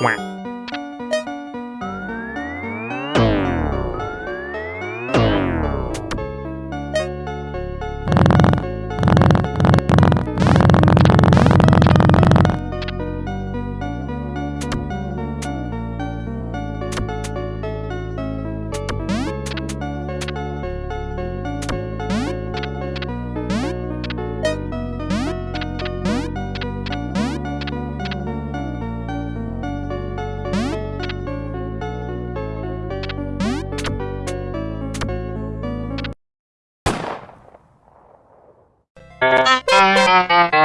Wah. Bye.